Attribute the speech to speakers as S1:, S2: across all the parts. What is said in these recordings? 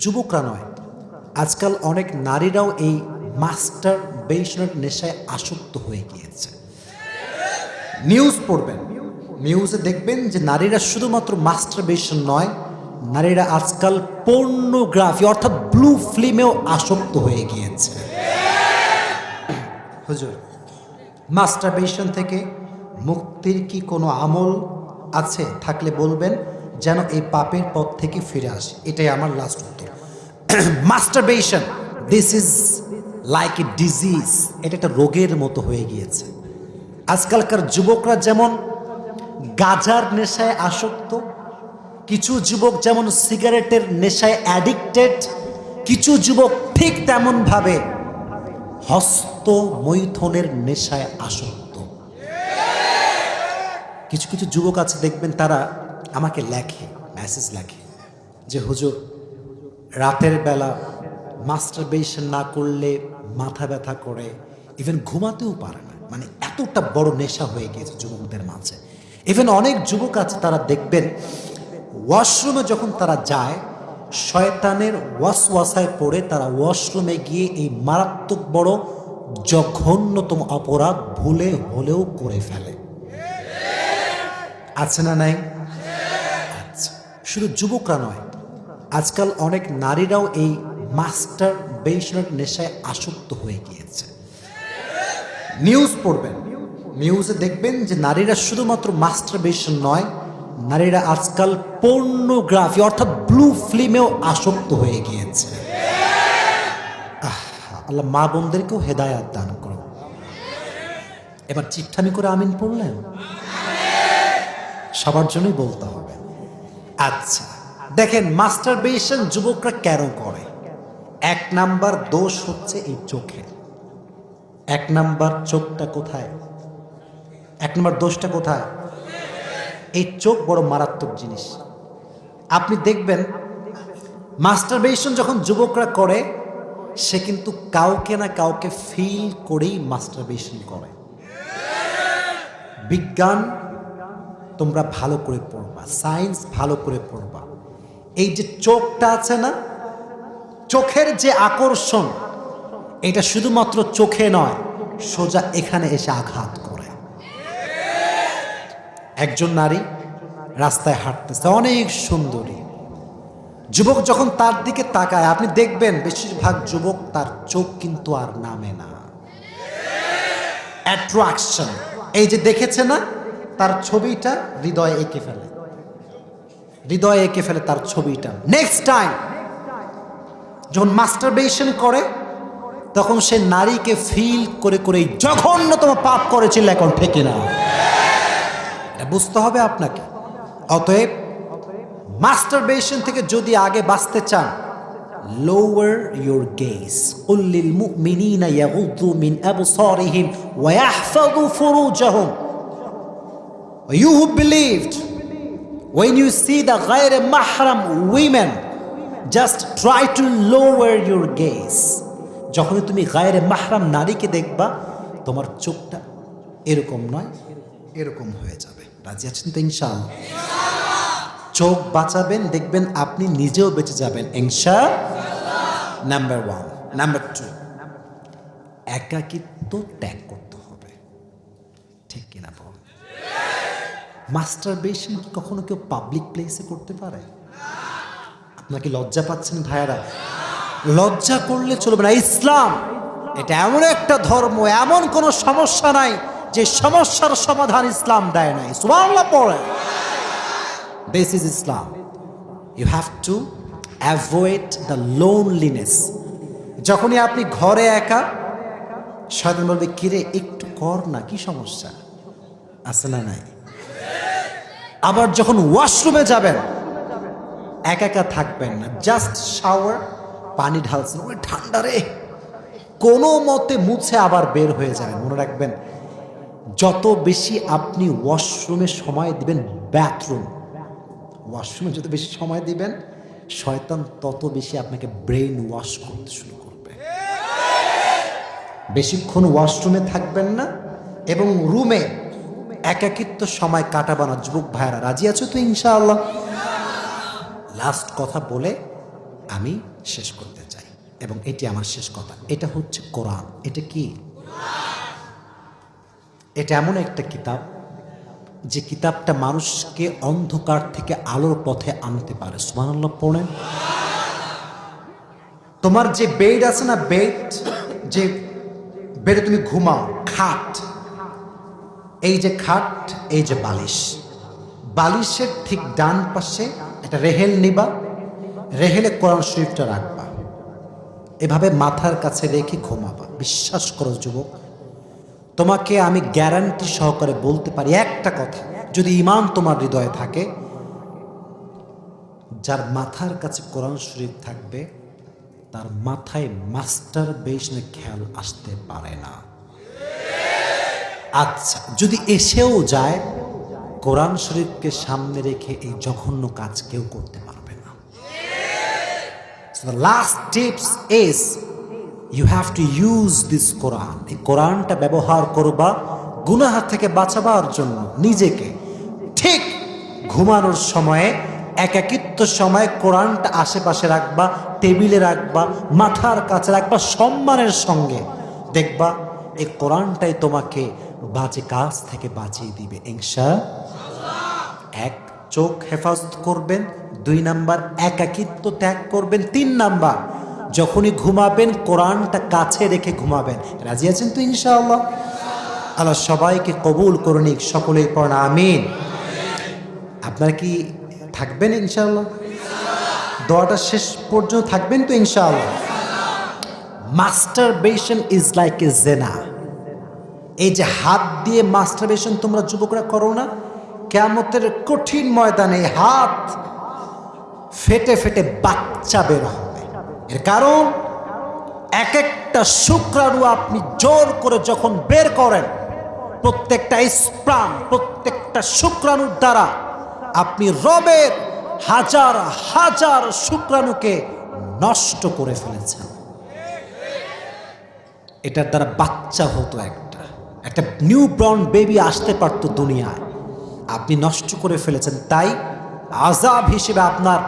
S1: যুবকরা নয়। আজকাল অনেক নারীরাও এই মাস্টার বেশনের নেশায় আসক্ত হয়ে গিয়েছে। নিউজ পড়বেন। নিউজে দেখবেন যে নারীরা শুধুমাত্র মাস্টার বেশন নয়, নারীরা আজকাল পর্নোগ্রাফি অর্থাৎ ব্লু ফিল্মেও আসক্ত হয়ে গিয়েছে। হুজুর, মাস্টারবেশন থেকে মুক্তির কি কোনো আমল আছে? থাকলে বলবেন। যেন এই পাপের পথ থেকে ফিরে আসে। এটাই আমার লাস্ট উত্তর। Masturbation this is like a disease এটা একটা রোগের মতো হয়ে গিয়েছে। আজকালকার যুবকরা যেমন গাজার নেশায় আসক্ত, কিছু যুবক যেমন সিগারেটের নেশায় অ্যাডিক্টেড কিছু যুবক ঠিক তেমনভাবে হস্ত মৈথনের নেশায় আসক্ত। কিছু কিছু যুবক আছে, দেখবেন তারা আমাকে লেখে মেসেজ লেখে যে, হুজুর, রাতের বেলা মাস্টারবেশন না করলে মাথা ব্যথা করে ইভেন ঘুমাতেও পারে না। মানে এতটা বড় নেশা হয়ে গিয়েছে যুবকদের মাঝে। ইভেন অনেক যুবক আছে, তারা দেখবেন ওয়াশরুমে যখন তারা যায়, শয়তানের ওয়াসওয়াসায় পড়ে তারা ওয়াশরুমে গিয়ে এই মারাত্মক বড় জঘন্যতম অপরাধ ভুলে হলেও করে ফেলে। আছে না নাই? শুধু যুবকরা নয়, আজকাল অনেক নারীরাও এই মাস্টার বেশনের নেশায় আসক্ত হয়ে গিয়েছে। নিউজ পড়বেন, নিউজে দেখবেন যে নারীরা শুধুমাত্র মাস্টার বেশন নয়, নারীরা আজকাল পর্নোগ্রাফি অর্থাৎ ব্লু ফিল্মেও আসক্ত হয়ে গিয়েছে। আল্লাহ মা বোনদেরকেও হেদায়াত দান করো এবার চিট্ঠামি করে আমিন পড়লেন? সবার জন্যই বলতে হবে। আচ্ছা দেখেন মাস্টারবেশন যুবকরা কেন করে? এক নাম্বার দোষ হচ্ছে এই চোখে। এক নাম্বার চোখটা কোথায়? এক নাম্বার দোষটা কোথায়? এই চোখ বড় মারাত্মক জিনিস। আপনি দেখবেন মাস্টারবেশন যখন যুবকরা করে, সে কিন্তু কাউকে না কাউকে ফিল করেই মাস্টারবেশন করে। বিজ্ঞান তোমরা ভালো করে পড়বা সায়েন্স ভালো করে পড়বা। এই যে চোখটা আছে না, চোখের যে আকর্ষণ, এটা শুধুমাত্র চোখে নয়, সোজা এখানে এসে আঘাত করে। একজন নারী রাস্তায় হাঁটতেছে, অনেক সুন্দরী। যুবক যখন তার দিকে তাকায়, আপনি দেখবেন বেশিরভাগ যুবক তার চোখ কিন্তু আর নামে না। অ্যাট্রাকশন এই যে দেখেছে না তার ছবিটা হৃদয়ে এঁকে ফেলে হৃদয়ে এঁকে ফেলে তার ছবিটা নেক্সট টাইম যখন মাস্টারবেশন করে তখন সে নারীকে ফিল করে করে এই জঘন্যতম পাপ করেছিল এখন থেকে না এটা বুঝতে হবে আপনাকে অতএব মাস্টারবেশন থেকে যদি আগে বাঁচতে চান lower your gaze قل للمؤمنين يغضوا من أبصارهم ويحفظوا فروجهم You who believed, when you see the غير mahram women, just try to lower your gaze. যখনই তুমি গায়ের মাহরাম নারীকে দেখবা তোমার চোখটা এরকম নয় এরকম হয়ে যাবে রাজি আছেন তো ইনশাআল্লাহ চোখ বাঁচাবেন দেখবেন আপনি নিজেও বেঁচে যাবেন ইনশা নাম্বার ওয়ান নাম্বার টু একাকিত্ব ত্যাগ করতে মাস্টারবেশন কি কখনো কেউ পাবলিক প্লেসে করতে পারে? আপনাকে লজ্জা পাচ্ছেন ভাইয়ারা? লজ্জা করলে চলবে না। ইসলাম, এটা এমন একটা ধর্ম, এমন কোনো সমস্যা নাই যে সমস্যার সমাধান ইসলাম দেয় নাই। পড়ে this is Islam you have to avoid the loneliness যখনই আপনি ঘরে একা, শয়তান বলবে, কিরে, একটু কর না, কি সমস্যা? না নাই? আবার যখন ওয়াশরুমে যাবেন, একা একা থাকবেন না। জাস্ট শাওয়ার পানি ঢালছেন। ওই ঠান্ডা রে। কোনো মতে মুছে আবার বের হয়ে যাবেন। মনে রাখবেন, যত বেশি আপনি ওয়াশরুমে সময় দিবেন ব্যাথরুম ওয়াশরুমে যত বেশি সময় দিবেন, শয়তান তত বেশি আপনাকে ব্রেন ওয়াশ করতে শুরু করবে। বেশিক্ষণ ওয়াশরুমে থাকবেন না, এবং রুমে একাকিত্ব সময় কাটাবা না যুবক ভাইয়ারা, রাজি আছো তো ইনশাআল্লাহ? লাস্ট কথা বলে আমি শেষ করতে চাই, এবং এটি আমার শেষ কথা। এটা হচ্ছে কোরআন। এটা কি? এটা এমন একটা কিতাব, যে কিতাবটা মানুষকে অন্ধকার থেকে আলোর পথে আনতে পারে। সুবহানাল্লাহ, পড়েন। তোমার যে বেড আছে না বেড যে বেডে তুমি ঘুমাও, খাট এই যে খাট, এই যে বালিশ। বালিশের ঠিক ডান পাশে একটা রেহেল নিবা, রেহেলে কোরআন শরীফটা রাখবা। এভাবে মাথার কাছে রেখে ঘুমাবা। বিশ্বাস করো যুবক, তোমাকে আমি গ্যারান্টি সহকারে বলতে পারি একটা কথা। যদি ইমান তোমার হৃদয়ে থাকে, যার মাথার কাছে কোরআন শরীফ থাকবে, তার মাথায় মাস্টার বেশনে খেয়াল আসতে পারে না। আচ্ছা যদি এসেও যায়, কোরআন শরীফকে সামনে রেখে এই জঘন্য কাজ কেউ করতে পারবে না। Last tips you have to use this Quran এই কোরআনটা ব্যবহার করবা গুনাহার থেকে বাঁচাবার জন্য, নিজেকে। ঠিক ঘুমানোর সময়ে, একাকিত্ব সময় কোরআনটা আশেপাশে রাখবা, টেবিলে রাখবা, মাথার কাছে রাখবা, সম্মানের সঙ্গে। দেখবা, এই কোরআনটাই তোমাকে বাজে কাজ থেকে বাঁচিয়ে দিবে ইনশা এক চোখ হেফাজত করবেন, দুই নাম্বার একাকিত্ব ত্যাগ করবেন, তিন নাম্বার যখনই ঘুমাবেন, কোরআনটা কাছে রেখে ঘুমাবেন। রাজি আছেন তো ইনশাআল্লাহ আল্লাহ? সবাইকে কবুল করুন, সকলেই পড়ান, আমিন। আপনারা কি থাকবেন ইনশাআল্লাহ দোয়াটা শেষ পর্যন্ত থাকবেন তো ইনশাআল্লাহ মাস্টারবেশন ইজ লাইক এ জেনা এই যে হাত দিয়ে মাস্টারবেশন তোমরা যুবকরা করো না কেমতের কঠিন ময়দানে হাত ফেটে ফেটে বাচ্চা বের হবে। এর কারণ এক একটা শুক্রাণু আপনি জোর করে যখন বের করেন, প্রত্যেকটা স্প্রাম প্রত্যেকটা শুক্রাণুর দ্বারা আপনি রবের হাজার হাজার শুক্রাণুকে নষ্ট করে ফেলেছেন। এটার দ্বারা বাচ্চা হতো একটা একটা নিউ ব্রন বেবি আসতে পারতো দুনিয়ায়। আপনি নষ্ট করে ফেলেছেন, তাই আজাব হিসেবে আপনার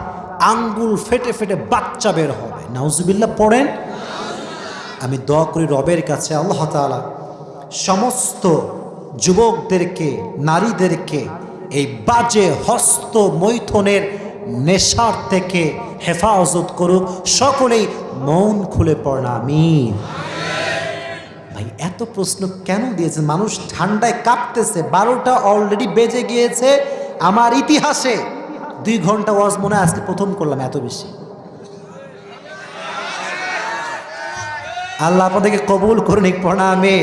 S1: আঙ্গুল ফেটে ফেটে বাচ্চা বের হবে। নাউজুবিল্লাহ, পড়েন। আমি দোয়া করি রবের কাছে, আল্লাহ তাআলা সমস্ত যুবকদেরকে, নারীদেরকে এই বাজে হস্ত মৈথনের নেশার থেকে হেফাজত করুক। সকলেই মন খুলে ভাই এত প্রশ্ন কেন দিয়েছেন? মানুষ ঠান্ডায় কাঁপতেছে। বারোটা অলরেডি বেজে গিয়েছে আমার ইতিহাসে। দুই ঘণ্টা ওয়াজ মনে আজকে প্রথম করলাম এত বেশি। আল্লাহ আপনাদেরকে কবুল করুন প্রণামে।